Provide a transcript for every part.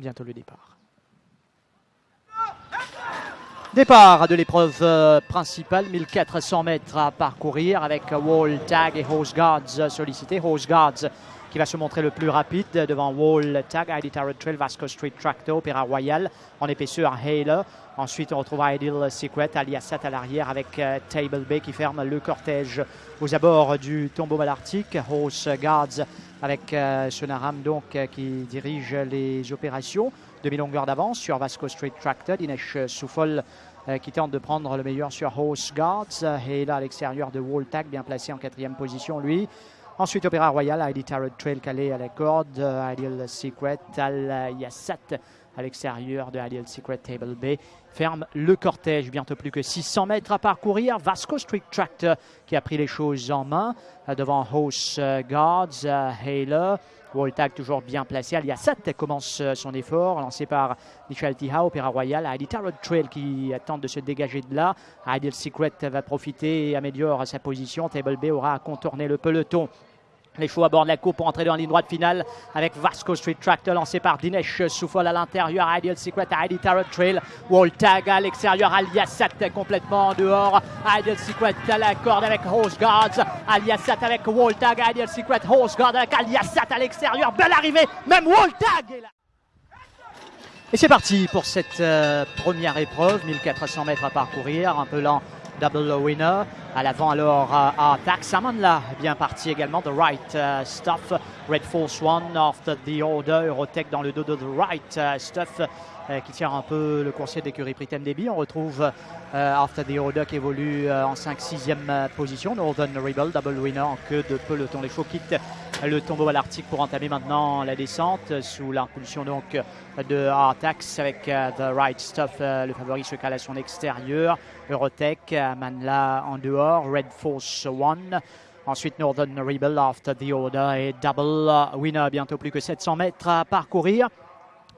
bientôt le départ. Départ de l'épreuve euh, principale, 1400 mètres à parcourir avec Wall Tag et Hose Guards sollicités. Hose Guards qui va se montrer le plus rapide devant Wall Tag, ID Tarot Trail, Vasco Street Tractor, Opéra Royal en épaisseur Halo. Ensuite, on retrouve Ideal Secret, Aliasat à l'arrière avec euh, Table Bay qui ferme le cortège aux abords du tombeau malartique. Hose Guards avec euh, Sonaram donc qui dirige les opérations demi-longueur d'avance sur Vasco Street Tractor. Dinesh Soufol euh, qui tente de prendre le meilleur sur Horse Guards. Et là, à l'extérieur de Tag, bien placé en quatrième position, lui. Ensuite, Opéra Royal, ID Tarot Trail calé à la corde. Ideal Secret, Al Yassat à l'extérieur de Ideal Secret Table Bay. Ferme le cortège, bientôt plus que 600 mètres à parcourir. Vasco Street Tractor qui a pris les choses en main euh, devant Horse Guards. Halo Woltag toujours bien placé. Aliasat commence euh, son effort, lancé par Michel Tiha, Opéra Royal. Heidi Tarot Trail qui tente de se dégager de là. Ideal Secret va profiter et améliore sa position. Table B aura à contourner le peloton. Les chevaux abordent la coupe pour entrer dans la ligne droite finale avec Vasco Street Tractor lancé par Dinesh Soufol à l'intérieur, Ideal Secret, Heidi Tarot Trail, Wall Tag à l'extérieur, Aliasat complètement en dehors, Ideal Secret à la corde avec Horse Guards, Aliasat avec Wall Tag, Ideal Secret, Horse Guard avec Aliasat à l'extérieur, belle arrivée, même Wall Tag est là. Et c'est parti pour cette euh, première épreuve, 1400 mètres à parcourir, un peu lent double winner. À l'avant alors à Tax là, bien parti également. The Right uh, Stuff, Red Force One, After the Order, Eurotech dans le dos de The Right uh, Stuff euh, qui tire un peu le conseil d'écurie Britain Deby. On retrouve euh, After the Order qui évolue euh, en 5-6e position. Northern Rebel, double winner en queue de peloton. Les chevaux quittent le tombeau à l'Arctique pour entamer maintenant la descente sous l'impulsion donc de Artax avec The Right Stuff. le favori se cale à son extérieur. Eurotech, Manla en dehors. Red Force One. Ensuite, Northern Rebel, After the Order et Double Winner. Bientôt plus que 700 mètres à parcourir.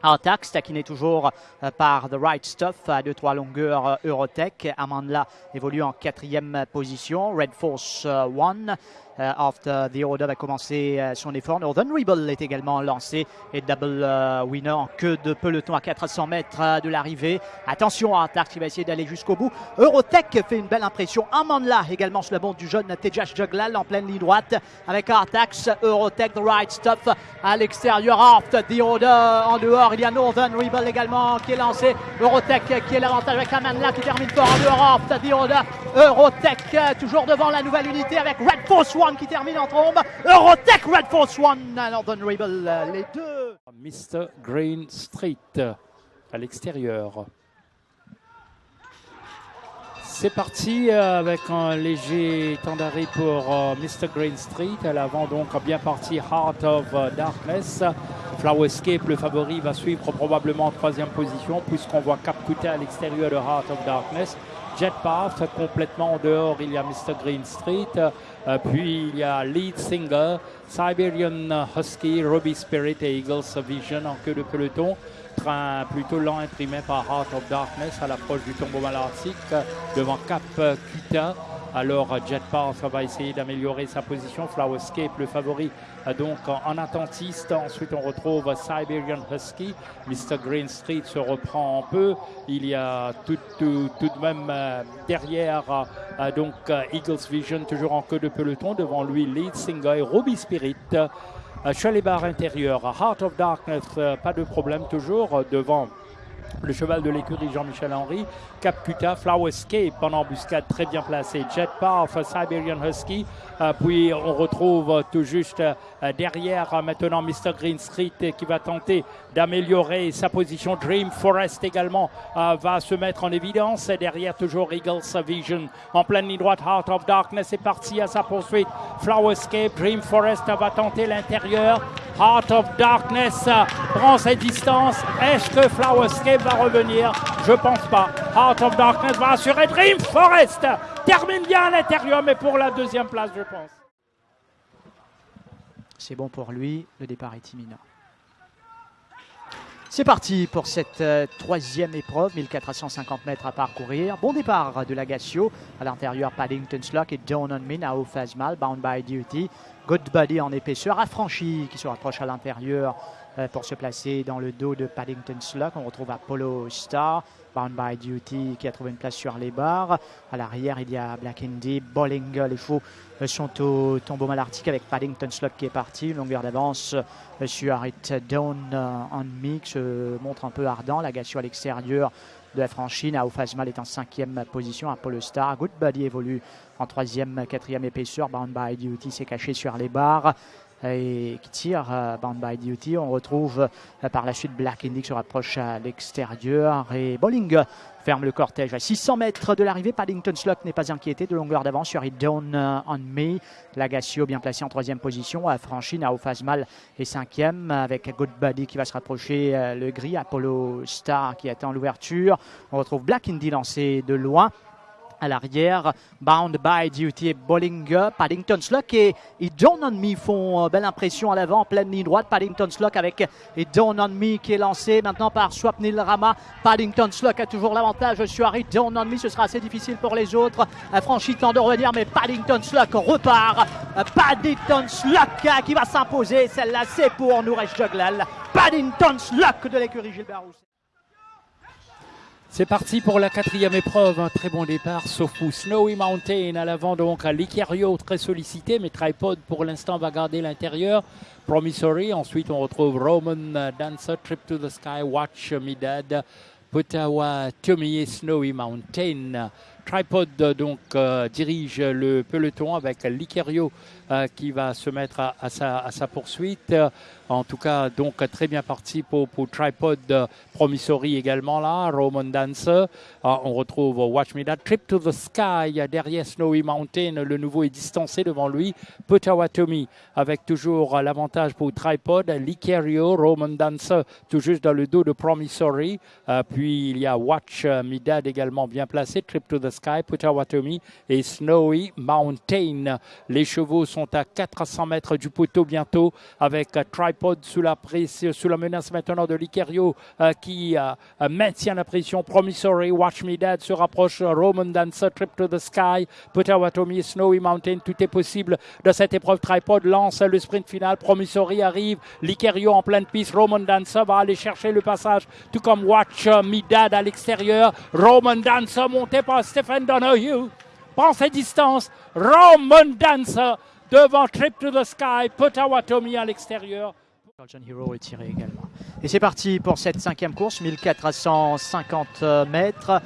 Artax, taquiné toujours euh, par The Right Stuff à 2-3 longueurs euh, Eurotech. Amandla évolue en quatrième position. Red Force euh, One euh, after the Order va commencer son effort. Northern Rebel est également lancé et double winner en queue de peloton à 400 mètres de l'arrivée. Attention à Artax qui va essayer d'aller jusqu'au bout. Eurotech fait une belle impression. Amandla également sur le bon du jeune Tejas Juglal en pleine ligne droite avec Artax. Eurotech, the right stop à l'extérieur. After the Order en dehors. Il y a Northern Rebel également qui est lancé. Eurotech qui est l'avantage avec Amandla qui termine fort en dehors. The Order. Eurotech toujours devant la nouvelle unité avec Red Force qui termine en trombe. Eurotech Red Force One, Northern Rebel, les deux. Mr. Green Street à l'extérieur. C'est parti euh, avec un léger temps d'arrêt pour euh, Mr. Green Street. À l'avant, donc, bien parti Heart of Darkness. Flower Escape, le favori, va suivre probablement en troisième position, puisqu'on voit Cap à l'extérieur de Heart of Darkness. Jet Path, complètement en dehors, il y a Mr. Green Street. Euh, puis il y a Lead Singer, Siberian Husky, Ruby Spirit et Eagles Vision en queue de peloton. Train plutôt lent imprimé par Heart of Darkness à l'approche du tombeau malartique devant Cap Cuta. Alors Jet Path va essayer d'améliorer sa position. Flowerscape, le favori, donc en attentiste. Ensuite, on retrouve Siberian Husky. Mr. Green Street se reprend un peu. Il y a tout, de même euh, derrière euh, donc euh, Eagles Vision, toujours en queue de peloton. Devant lui, Lead Singer et Ruby Spirit. Chalet-Bar intérieur, Heart of Darkness, pas de problème toujours devant le cheval de l'écurie Jean-Michel Henry, Cap Cuta, Flower Escape en embuscade très bien placé, Jet Path, Siberian Husky, euh, puis on retrouve tout juste euh, derrière euh, maintenant Mr. Green Street qui va tenter d'améliorer sa position. Dream Forest également va se mettre en évidence. Derrière toujours Eagles Vision en pleine ligne droite. Heart of Darkness est parti à sa poursuite. Flower Escape, Dream Forest va tenter l'intérieur. Heart of Darkness prend ses distances. Est-ce que Flower Escape va revenir? Je pense pas. Heart of Darkness va assurer Dream Forest. Termine bien à l'intérieur, mais pour la deuxième place, je pense. C'est bon pour lui. Le départ est imminent. C'est parti pour cette euh, troisième épreuve, 1450 mètres à parcourir. Bon départ de l'Agacio. À l'intérieur, Paddington Slock et Dawn on Me, Fazmal, Bound by Duty. Good Buddy en épaisseur, affranchi qui se rapproche à l'intérieur pour se placer dans le dos de Paddington Sluck. On retrouve Apollo Star, Bound by Duty qui a trouvé une place sur les barres. À l'arrière, il y a Black Indy, Bowling. Les faux euh, sont au tombeau malartique avec Paddington Sluck qui est parti. Une longueur d'avance euh, sur Harit Down en mix montre un peu ardent. La à l'extérieur de la franchise. Ao Fazmal est en cinquième position. Apollo Star. Good Buddy évolue en troisième, quatrième épaisseur. Bound by Duty s'est caché sur les barres et qui tire euh, Bound by Duty. On retrouve euh, par la suite Black Indy qui se rapproche à l'extérieur et Bowling ferme le cortège à 600 mètres de l'arrivée. Paddington Sluck n'est pas inquiété de longueur d'avance sur It Down euh, on Me. Lagacio bien placé en troisième position, a franchi Nao Fazmal et cinquième avec Good Buddy qui va se rapprocher le gris. Apollo Star qui attend l'ouverture. On retrouve Black Indy lancé de loin à l'arrière. Bound by Duty et. Paddington Sluck et, et On Me font euh, belle impression à l'avant, pleine ligne droite. Paddington Sluck avec et On Me qui est lancé maintenant par Swapnil Rama. Paddington Sluck a toujours l'avantage sur Harry Don't On Me. Ce sera assez difficile pour les autres. Franchi temps de revenir, mais Paddington Sluck repart. Paddington Sluck qui va s'imposer. Celle-là, c'est pour Nouresh Joglal. Paddington Sluck de l'écurie Gilbert Rousset. C'est parti pour la quatrième épreuve. Un très bon départ, sauf pour Snowy Mountain. À l'avant, donc, l'Icario, très sollicité, mais Tripod, pour l'instant, va garder l'intérieur. Promissory. Ensuite, on retrouve Roman Dancer, Trip to the Sky, Watch Me Dad, Potawa, Tommy et Snowy Mountain. Tripod donc euh, dirige le peloton avec Licario euh, qui va se mettre à sa, poursuite. En tout cas, donc très bien parti pour, Tripod Promissory également là. Roman Dancer. Ah, on retrouve Watch Me. Trip to the Sky derrière Snowy Mountain. Le nouveau est distancé devant lui. Potawatomi avec toujours l'avantage pour Tripod. Licario, Roman Dancer tout juste dans le dos de Promissory. Euh, puis il y a Watch Me également bien placé. Trip to the Sky, Potawatomi et Snowy Mountain. Les chevaux sont à 400 mètres du poteau bientôt avec Tripod sous la, sous la menace maintenant de Licario euh, qui euh, maintient la pression. Promissory, Watch Me Dad se rapproche. Roman Dancer, Trip to the Sky, Potawatomi, Snowy Mountain. Tout est possible de cette épreuve. Tripod lance le sprint final. Promissory arrive. Licario en pleine piste. Roman Dancer va aller chercher le passage, tout comme Watch Me Dad à l'extérieur. Roman Dancer monté par Stephen Donahue. Prend ses distances. Roman Dancer devant Trip to the Sky, Potawatomi à l'extérieur. Et c'est parti pour cette cinquième course, 1450 mètres.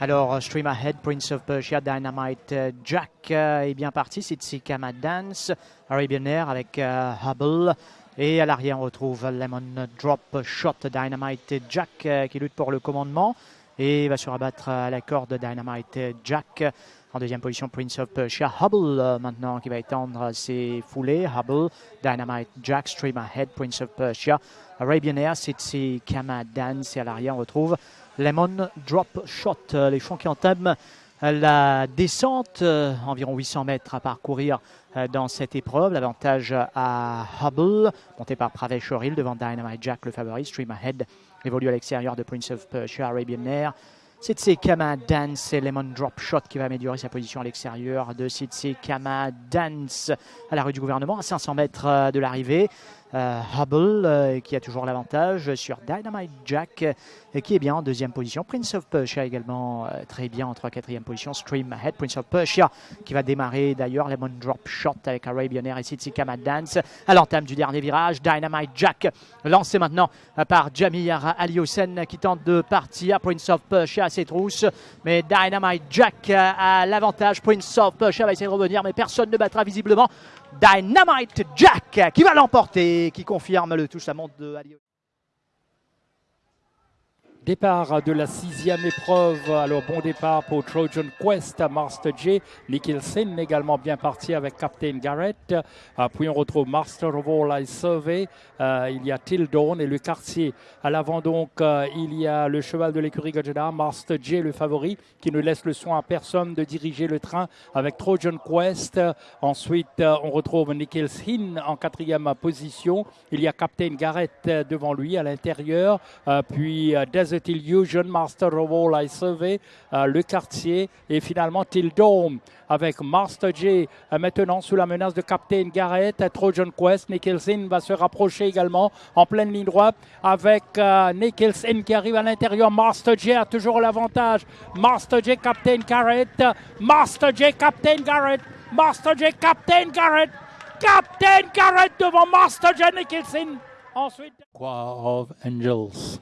Alors, Stream Ahead, Prince of Persia, Dynamite Jack euh, est bien parti. C'est Kama Dance, Arabian Air avec euh, Hubble. Et à l'arrière, on retrouve Lemon Drop Shot, Dynamite Jack euh, qui lutte pour le commandement. Et va se rabattre à la corde Dynamite Jack. En deuxième position, Prince of Persia. Hubble euh, maintenant qui va étendre ses foulées. Hubble, Dynamite Jack, Stream Ahead, Prince of Persia. Arabian Air, Kama Dance. Et à l'arrière, on retrouve Lemon Drop Shot. Euh, les fonds qui entament euh, la descente, environ 800 mètres à parcourir dans cette épreuve. L'avantage à Hubble, monté par Pravesh Oril devant Dynamite Jack, le favori. Stream Ahead évolue à l'extérieur de Prince of Persia, Arabian Air. C'est Kama Dance et Lemon Drop Shot qui va améliorer sa position à l'extérieur de Sitsi Kama Dance à la rue du gouvernement à 500 mètres euh, de l'arrivée. Euh, Hubble euh, qui a toujours l'avantage sur Dynamite Jack et qui est bien en deuxième position. Prince of Persia également très bien en 3 4 position. Stream Ahead, Prince of Persia qui va démarrer d'ailleurs. Lemon Drop Shot avec Arabian Air et Sitsi Kama Dance à l'entame du dernier virage. Dynamite Jack lancé maintenant par Jamir Aliosen qui tente de partir. Prince of Persia à ses trousses mais Dynamite Jack a l'avantage. Prince of Persia va essayer de revenir mais personne ne battra visiblement Dynamite Jack qui va l'emporter, qui confirme le touche à montre de Ali. Départ de la sixième épreuve. Alors, bon départ pour Trojan Quest, Master J. Nicholson également bien parti avec Captain Garrett. Euh, puis on retrouve Master of All I Survey. Euh, il y a Tildon et le quartier. À l'avant, donc, euh, il y a le cheval de l'écurie Gajada, Master J, le favori, qui ne laisse le soin à personne de diriger le train avec Trojan Quest. Ensuite, on retrouve Nicholson en quatrième position. Il y a Captain Garrett devant lui à l'intérieur. puis Desert Illusion, Master of All I Survey, euh, le quartier et finalement Till Dome avec Master J euh, maintenant sous la menace de Captain Garrett, Trojan Quest, Nicholson va se rapprocher également en pleine ligne droite avec euh, Nicholson qui arrive à l'intérieur, Master J a toujours l'avantage, Master J, Captain Garrett, Master J, Captain Garrett, Master J, Captain Garrett, Captain Garrett devant Master J Nicholson. Ensuite, Choir of Angels.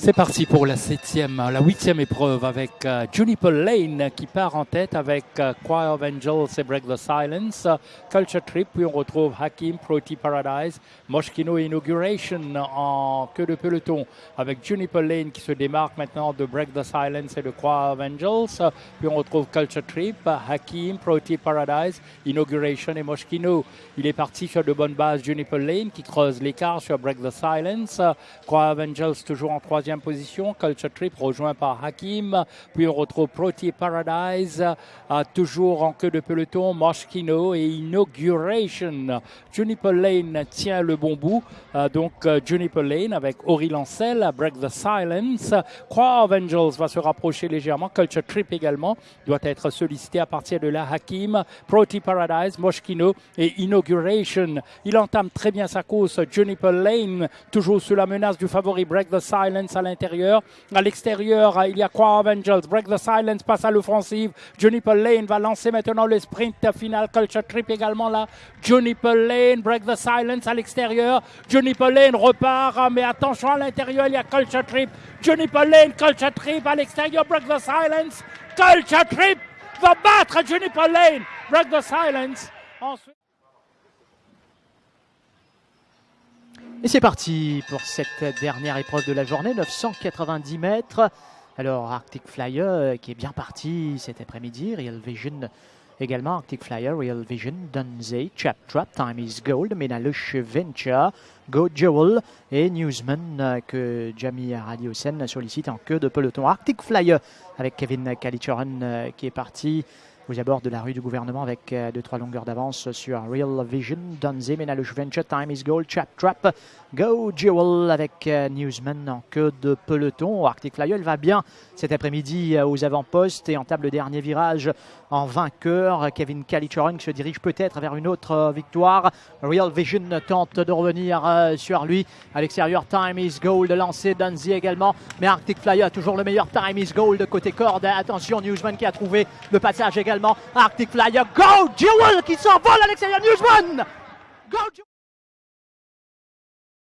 C'est parti pour la septième, la huitième épreuve avec euh, Juniper Lane qui part en tête avec euh, Choir of Angels et Break the Silence, Culture Trip, puis on retrouve Hakim, Proti Paradise, Moschino Inauguration en queue de peloton avec Juniper Lane qui se démarque maintenant de Break the Silence et de Choir of Angels, puis on retrouve Culture Trip, Hakim, Proti Paradise, Inauguration et Moschino. Il est parti sur de bonnes bases Juniper Lane qui creuse l'écart sur Break the Silence, Choir of Angels toujours en troisième position. Culture Trip rejoint par Hakim. Puis on retrouve Protein Paradise, euh, toujours en queue de peloton. Moschino et Inauguration. Juniper Lane tient le bon bout. Euh, donc euh, Juniper Lane avec Ori Lancel, Break the Silence. Croix of Angels va se rapprocher légèrement. Culture Trip également doit être sollicité à partir de là. Hakim, Protein Paradise, Moschino et Inauguration. Il entame très bien sa course. Juniper Lane, toujours sous la menace du favori Break the Silence à l'intérieur. À l'extérieur, il y a Choir of Angels. Break the Silence passe à l'offensive. Juniper Lane va lancer maintenant le sprint final. Culture Trip également là. Juniper Lane, Break the Silence à l'extérieur. Juniper Lane repart, mais attention à l'intérieur, il y a Culture Trip. Juniper Lane, Culture Trip à l'extérieur, Break the Silence. Culture Trip va battre Juniper Lane. Break the Silence. Ensuite. Et c'est parti pour cette dernière épreuve de la journée, 990 mètres. Alors Arctic Flyer euh, qui est bien parti cet après-midi, Real Vision également, Arctic Flyer, Real Vision, Dunzey, Chap Trap, Time is Gold, Menalush Venture, Go Jewel et Newsman euh, que Jamie Radiosen sollicite en queue de peloton. Arctic Flyer avec Kevin Kalichoran euh, qui est parti aux abords de la rue du gouvernement avec 2-3 longueurs d'avance sur Real Vision, Dunze, Menalush Venture, Time is Gold, Trap Trap, Go Jewel avec Newsman en queue de peloton. Arctic Flyer va bien cet après-midi aux avant-postes et en table dernier virage en vainqueur. Kevin Kalichoran se dirige peut-être vers une autre victoire. Real Vision tente de revenir sur lui. À l'extérieur, Time is Gold lancé, Dunze également. Mais Arctic Flyer a toujours le meilleur Time is Gold côté corde. Attention, Newsman qui a trouvé le passage Arctic Flyer, Go Jewel qui s'envole à l'extérieur. Newsman Go